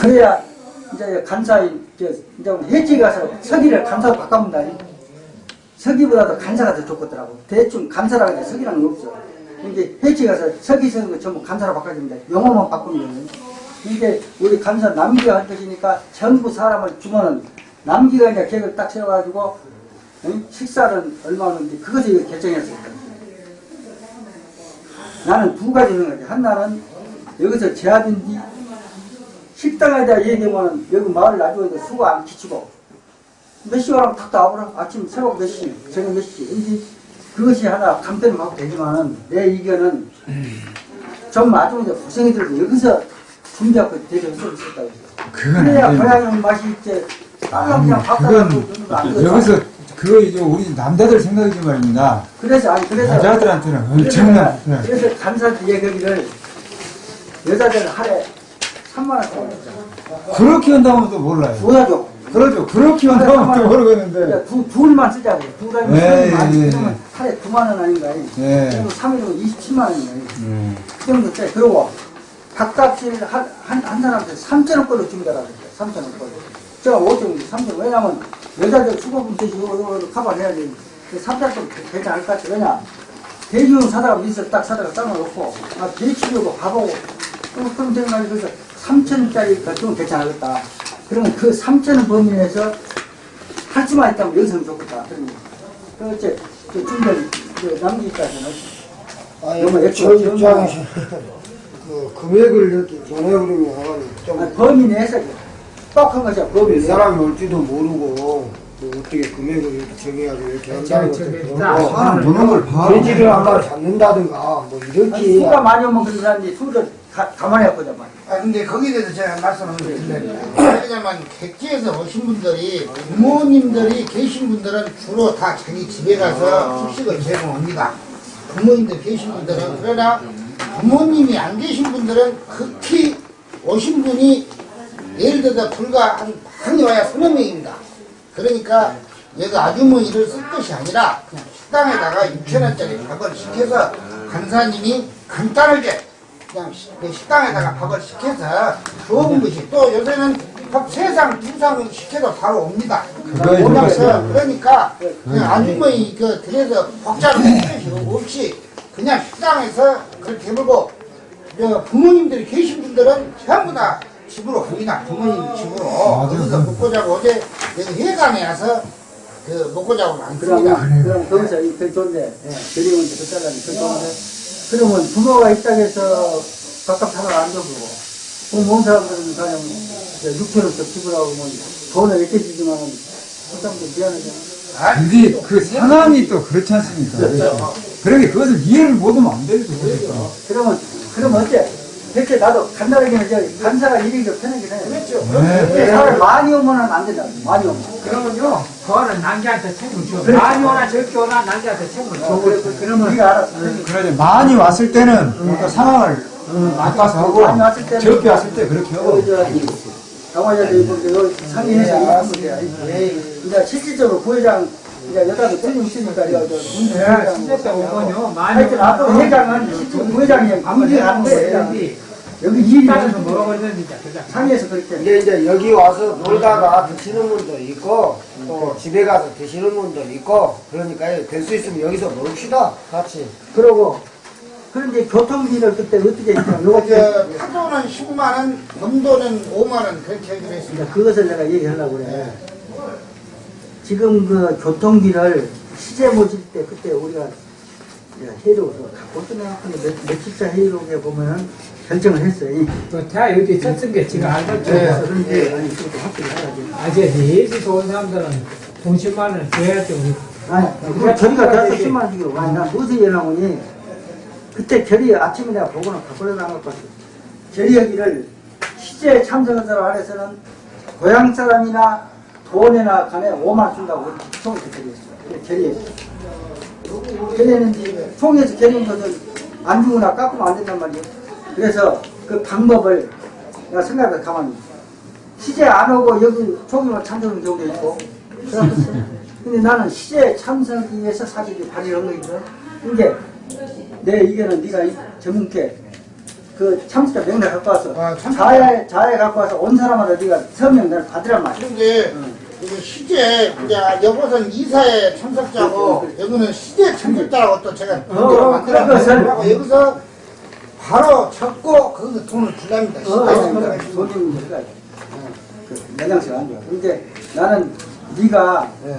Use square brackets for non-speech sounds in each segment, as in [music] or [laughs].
그래야 이제 간사인 이제 해지 가서 서기를 간사로 바꿔본다. 서기보다도 간사가 더 좋겠더라고. 대충 간사라고 해 서기라는 게 없어. 이제 해지 가서 서기 쓰는 거 전부 간사로 바꿔줍니다. 영어만 바꾸면 돼요. 이게 우리 간사 남기가 할 것이니까 전부 사람을 주면은 남기가 이제 계획을 딱 세워가지고 응? 식사는 얼마 하는지 그것을 결정했을 거예요. 나는 두 가지 있는 거지. 하나는 여기서 뒤 식당에다 얘기하면 여기 마을 나중에 수고 안 끼치고 몇 시간하면 탁 나오라. 아침 새벽 몇 시, 저녁 몇 시. 이제 그것이 하나 감대는 하고 되지만은 내 의견은 좀 나중에 고생이 들고 여기서 준비하고 되게 있었다고. 그건 그래야. 고향의 맛이. 빨라 아니, 그냥 밥 그건 따라고 안 되겠다. 여기서 그거 이제 우리 남자들 생각이지 말입니다. 그래서 아니 그래서 여자들한테는 그래서 엄청난 내가- 네. 그래서 간사지 얘기를 여자들 하루에 3만 원 줘. 그렇게 한다면 또 몰라요. 보여줘. 그러죠. 그렇게 한다면 또 모르겠는데. 두, 둘만 쓰자고. 둘 아니면 네, 만 예, 예. 그러면 하루에 9만 원 아닌가. 예. 그리고 3일이면 27만 원인가. 음. 그 정도 돼. 그리고 밥값을 한, 한, 한 사람한테 3천 원꼴로 준다라고 그랬어요. 3천 원꼴로. 제가 5천 원, 3천 원. 왜냐면 여자들 수고금 대시 이거, 이거 커버해야지. 3천 원 괜찮을 것 같아. 왜냐. 대기용 사다가 미스 딱 사다가 싸놓고, 아, 대치료고 밥하고, 그럼, 말이 그래서 3천원짜리 결정은 괜찮겠다. 그러면 그 3천원 범위 내에서 할 수만 있다면 여기서는 좋겠다. 그러면. 그, 이제, 그 중간, 그 남기까지는. 아니, 저 입장에서 [laughs] 그 금액을 이렇게 정해버리면 좀 아니, 범위 내에서 뻑한 것이야, 범위. 사람이 올지도 모르고 뭐 어떻게 금액을 이렇게 정해가지고 이렇게 한다는 것도 자, 사람 보는 걸 봐. 돼지를 한마리 잡는다든가 뭐 아니, 이렇게 수가 많이 오면 그런 사람이 수를 가, 가만히 했거든, 말. 아 근데 거기에 대해서 제가 말씀을 드리려면 왜냐면 객지에서 오신 분들이 부모님들이 계신 분들은 주로 다 자기 집에 가서 숙식을 제공합니다. 부모님들 계신 분들은 그러나 부모님이 안 계신 분들은 극히 오신 분이 예를 들어 불과 한 많이 와야 서너 명입니다. 그러니까 얘가 아주머니를 쓸 것이 아니라 그냥 식당에다가 6천원짜리 밥을 시켜서 간사님이 간단하게 그냥 시- 그 식당에다가 밥을 시켜서 주어본 것이 또 요새는 밥 세상 두상 시켜도 바로 옵니다. 들어가요. 그러니까 그냥 아주머니 그 들에서 복잡한 것이 없이 그냥 식당에서 그렇게 해보고 저 부모님들이 계신 분들은 전부 다 집으로 갑니다. 부모님 집으로 맞아요. 거기서 먹고 자고 어제 여기 회관에 와서 그 먹고 자고 많습니다. 그러면, 그럼 거기서 이, 그 좋은데, 예, 드리면 그 잘라니, 그 좋은데. 그러면 부모가 있다고 해서 각각 하나 안 줘보고, 그몸 사람들은 그냥 6천원씩 지불하고 뭐 돈을 이렇게 주지만, 그 사람들 미안하잖아. 근데 그 상황이 또 그렇지 않습니까? 그러게 그것을 이해를 못하면 안 되죠. 그러니까. 그러면, 그러면 어째? 대체 나도 간단하게 이제 간사가 일이 좀 편하긴 해. 그렇죠. 네. 사람 많이 오면은 안 된다. 많이 오면. 그러면요, 그거는 남자한테 책임을 줘. 그래. 많이 오나 적게 오나 남자한테 책임을 줘. 그래, 그- 그러면 네가 알았어. 그러죠. 많이 왔을 때는 또 상황을 바꿔서 하고 많이 왔을 때는 적게 왔을 때 그렇게 하고 강화자들 이렇게 상의해서 하면 돼. 이제 실질적으로 부회장 이제 여자도 틀림 있으니까 이거 저 문제 네, 하여튼 앞으로 회장은 부회장이 문제하는 거예요. 여기 여기 일이 그러는지 그냥. 상의해서 그렇게. 근데 이제 여기 와서 놀다가 드시는 분도 있고 또 집에 가서 드시는 분도 있고 그러니까 될 수 있으면 여기서 먹읍시다 같이 그러고 그런데 교통비를 그때 어떻게 했냐. 요거 저 타도는 10만 원, 넘도는 5만 원 그렇게 하기로 했습니다. 이제 그것을 내가 얘기하려고 그래. 지금 그 교통비를 시제 모실 때 그때 우리가 이제 회의록으로 갖고 있는 며칠차 회의록에 보면은 결정을 했어요. 또다 여기 쳤은 게 지가 알겠죠. 그런데 아니 그것도 확실히 해야지. 아재 네시서 온 사람들은 돈 10만 원을 우리. 아니 그럼 저희가 대서 10만 원 주기로 아니 난 무슨 연락오니 그때 결의 아침에 내가 보고는 바꿔려 나갈 것 같아. 결의하기를 시제에 참석한 사람 안에서는 고향 사람이나 돈이나 간에 5만 원 준다고 총에서 결의했어요. 결의했어요. 결의했는데 총에서 결의한 것을 안 주거나 깎으면 안 된단 말이에요. 그래서 그 방법을 내가 생각해 가만히 시제 안 오고 여기 총회만 참석하는 경우도 있고 근데 나는 시제 참석하기 위해서 사실이 발의한 거거든. 이게 내 의견은 네가 이 전문께 그 참수자 명단 갖고 와서 아. 자해 자해 갖고 와서 온 사람마다 네가 서명을 받으란 말이야. 근데 이게 시제 이제 여기서는 이사의 참석자고 여기는 시제 참석자라고 또 제가 문제로 그것을- 만들어서 여기서 바로 찾고 거기서 돈을 줄랍니다. 참석자. 돈이 문제가 그 영향性안 좋아. 근데 나는 네가 예.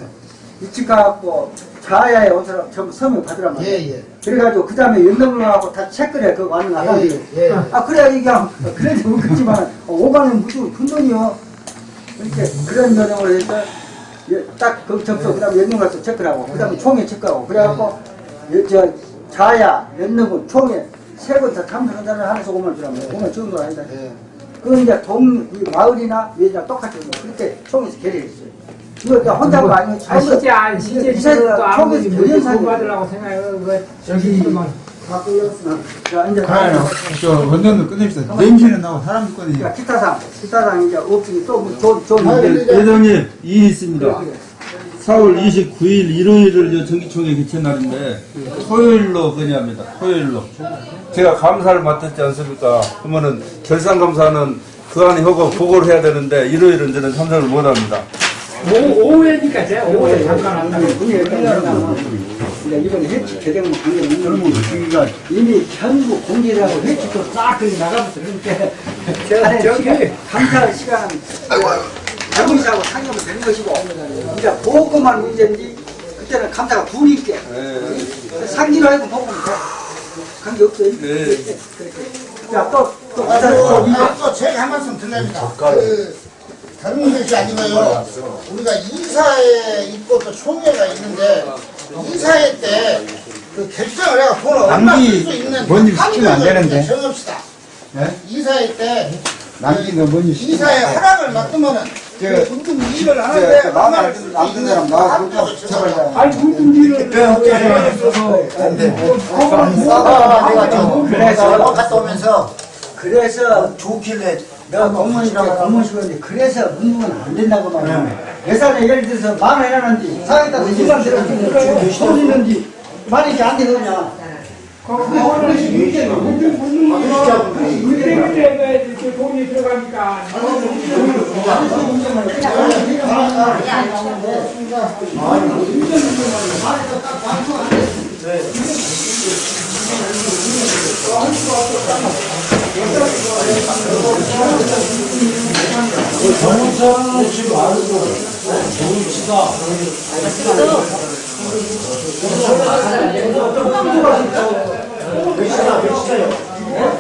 일찍 가갖고 자야에 온 사람 전부 서명 받으란 말이야. 예, 예. 그래가지고 그 다음에 연락을 하고 다 체크를 해. 그거 왔는 거 하나. 예, 예. 아 그래야 이게 그래도 그렇지만 5만원 무조건 큰 돈이요. 이렇게 그런 전형을 해서 딱 그 접수 그 다음에 연령 가서 체크를 하고 그 다음에 총회 체크하고 그래갖고 여- 저 자야 연령은 총회 세번다 참석한다는 하는 소금을 주라면 보면 주는 거 아니다. 예. 그건 이제 동, 이 마을이나 외지랑 똑같은 거. 그렇게 총에서 결의했어요. 이거 그러니까 혼자 거 아니고 아, 시제, 안, 시제 지금 또 아무리 사람이 받으려고 생각해. 그, 저기. 자, 이제 가요. 저 원전도 끝냅시다. 냄새는 나고 사람도 꺼내지. 자, 기타상, 기타상 이제 없으니 또 뭐 좋은, 좋은. 근데 회장님 이의 있습니다. 4월 29일 일요일을 저 정기총회 개최 날인데 토요일로 건의합니다. 토요일로. 제가 감사를 맡았지 않습니까? 그러면은 결산 감사는 그 안에 하고 보고를 해야 되는데 일요일은 저는 참석을 못 합니다. 오, 오후에니까 제가 오후에 잠깐 한다고. 이번에 해치 개정문 관계는 이미 전국 공개라고 해치도 싹 그리 나가면서 그러니까 저- 저기. 감사 시간 은 잘못하고 상념을 되는 것이고 이제 보고만 문제인지 그때는 감사가 둘이 있게 상기로 해도 보고는 돼 관계 없어요 네. 자또또 또, 또 제가 한 말씀 드립니다. 그, 다른 것이 아니고요. 우리가 이사회 있고 또 총회가 있는데, 이사회 때, 그 결정을 해가 돈을 얼마 남기 쓸수 있는 뭔일 시키면 안 한도를 되는데. 정합시다. 예? 이사회 때, 남기는 뭔지 이사회 허락을 맡으면은, 저- 그 문득 일을 저- 하는데, 저 얼마를 나한테 쓸수 남긴 있는 사람 나와서 한도를 좀 정합시다. 아니, 무슨 일을. 그래서 갔다. 오면서 그래서 좋길래 내가 공무원이라고 공무원식인데 그래서 문구는 안 된다고 말이야. 예산에 예를 들어서 만원 해놨는지 사회에다 2만 들었는지 돈 있는지 만원 이게 안 되거든요. 물때문에 이렇게 돈이 들어가니까.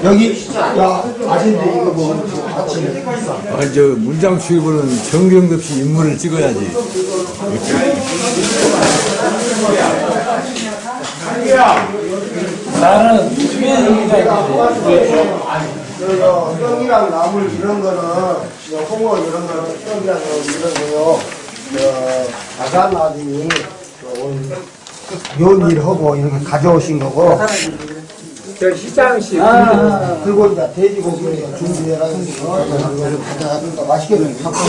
여기 아, 저 문장 수입은 정경도 없이 인물을 찍어야지. 나는 떡이랑 나물 이런 거는 저 홍어 이런 거는 떡이랑 이런 거요. 저 아산 아들이 요일 하고 이렇게 가져오신 거고 저 시장식. 그리고 이제 돼지고기 준비해라. 이거 가져가니까 맛있게 좀 갖고